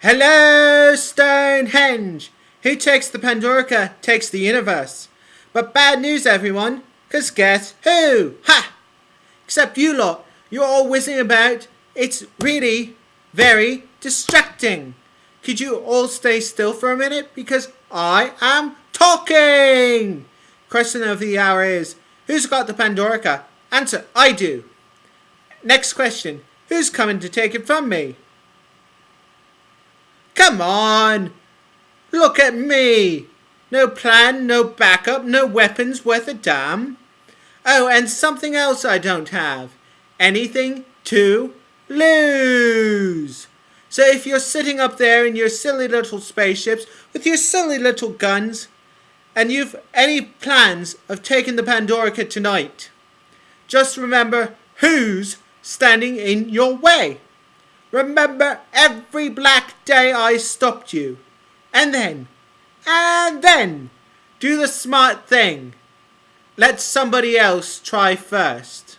Hello, Stonehenge! Who takes the Pandorica takes the universe. But bad news, everyone, because guess who? Ha! Except you lot, you're all whizzing about. It's really very distracting. Could you all stay still for a minute? Because I am talking! Question of the hour is, who's got the Pandorica? Answer, I do. Next question, who's coming to take it from me? Come on! Look at me! No plan, no backup, no weapons worth a damn. Oh, and something else I don't have. Anything to lose. So if you're sitting up there in your silly little spaceships with your silly little guns, and you've any plans of taking the Pandorica tonight, just remember who's standing in your way. Remember every black day I stopped you. And then, and then, do the smart thing. Let somebody else try first.